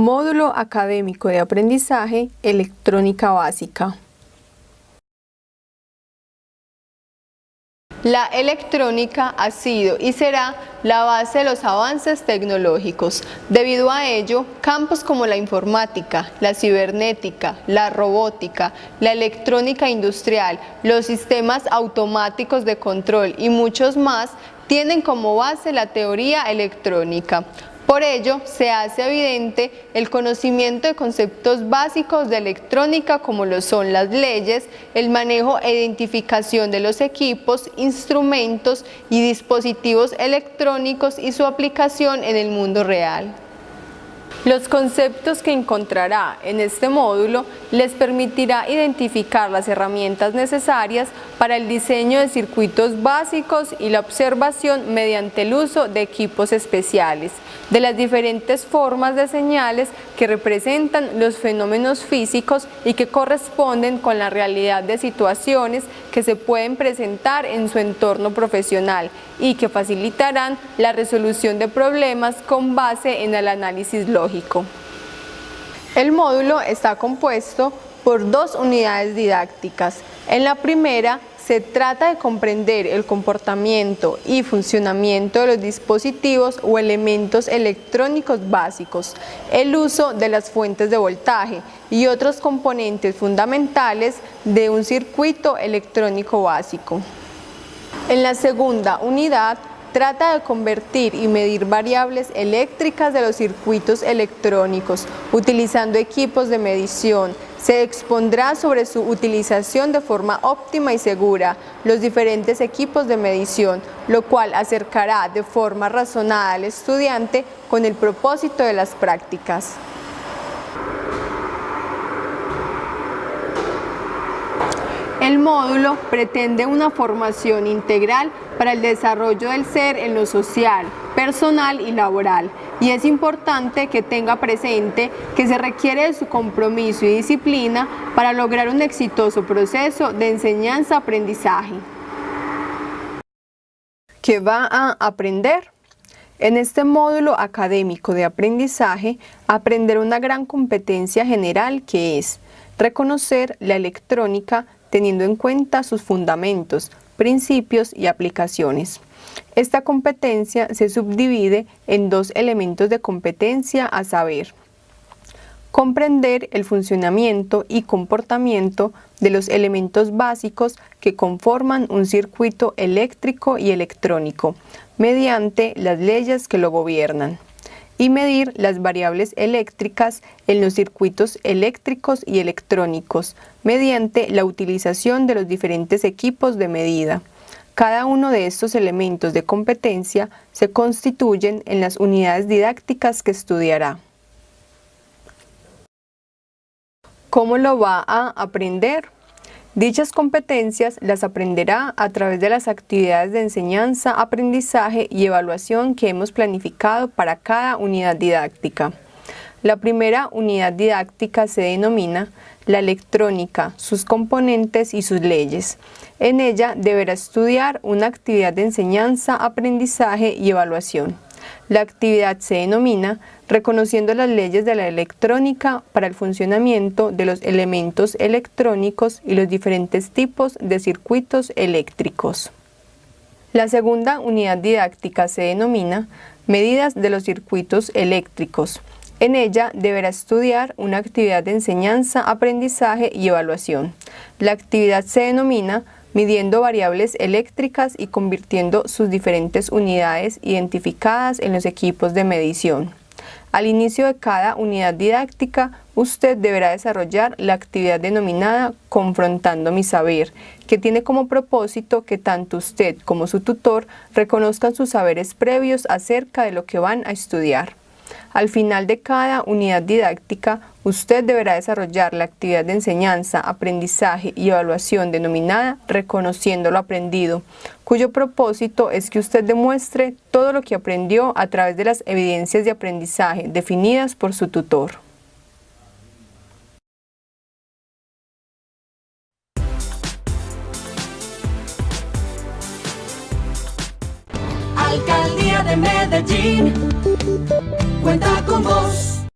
Módulo Académico de Aprendizaje Electrónica Básica. La electrónica ha sido y será la base de los avances tecnológicos. Debido a ello, campos como la informática, la cibernética, la robótica, la electrónica industrial, los sistemas automáticos de control y muchos más tienen como base la teoría electrónica. Por ello, se hace evidente el conocimiento de conceptos básicos de electrónica como lo son las leyes, el manejo e identificación de los equipos, instrumentos y dispositivos electrónicos y su aplicación en el mundo real. Los conceptos que encontrará en este módulo les permitirá identificar las herramientas necesarias para el diseño de circuitos básicos y la observación mediante el uso de equipos especiales, de las diferentes formas de señales que representan los fenómenos físicos y que corresponden con la realidad de situaciones que se pueden presentar en su entorno profesional y que facilitarán la resolución de problemas con base en el análisis lógico. El módulo está compuesto por dos unidades didácticas. En la primera se trata de comprender el comportamiento y funcionamiento de los dispositivos o elementos electrónicos básicos, el uso de las fuentes de voltaje y otros componentes fundamentales de un circuito electrónico básico. En la segunda unidad trata de convertir y medir variables eléctricas de los circuitos electrónicos utilizando equipos de medición. Se expondrá sobre su utilización de forma óptima y segura los diferentes equipos de medición, lo cual acercará de forma razonada al estudiante con el propósito de las prácticas. El módulo pretende una formación integral para el desarrollo del ser en lo social, personal y laboral y es importante que tenga presente que se requiere de su compromiso y disciplina para lograr un exitoso proceso de enseñanza-aprendizaje. ¿Qué va a aprender? En este módulo académico de aprendizaje, aprender una gran competencia general que es reconocer la electrónica teniendo en cuenta sus fundamentos, principios y aplicaciones. Esta competencia se subdivide en dos elementos de competencia a saber, comprender el funcionamiento y comportamiento de los elementos básicos que conforman un circuito eléctrico y electrónico, mediante las leyes que lo gobiernan y medir las variables eléctricas en los circuitos eléctricos y electrónicos mediante la utilización de los diferentes equipos de medida. Cada uno de estos elementos de competencia se constituyen en las unidades didácticas que estudiará. ¿Cómo lo va a aprender? Dichas competencias las aprenderá a través de las actividades de enseñanza, aprendizaje y evaluación que hemos planificado para cada unidad didáctica. La primera unidad didáctica se denomina la electrónica, sus componentes y sus leyes. En ella deberá estudiar una actividad de enseñanza, aprendizaje y evaluación. La actividad se denomina reconociendo las leyes de la electrónica para el funcionamiento de los elementos electrónicos y los diferentes tipos de circuitos eléctricos. La segunda unidad didáctica se denomina medidas de los circuitos eléctricos. En ella deberá estudiar una actividad de enseñanza, aprendizaje y evaluación. La actividad se denomina midiendo variables eléctricas y convirtiendo sus diferentes unidades identificadas en los equipos de medición. Al inicio de cada unidad didáctica, usted deberá desarrollar la actividad denominada Confrontando mi saber, que tiene como propósito que tanto usted como su tutor reconozcan sus saberes previos acerca de lo que van a estudiar. Al final de cada unidad didáctica, usted deberá desarrollar la actividad de enseñanza, aprendizaje y evaluación denominada Reconociendo lo aprendido, cuyo propósito es que usted demuestre todo lo que aprendió a través de las evidencias de aprendizaje definidas por su tutor. De Medellín cuenta con vos.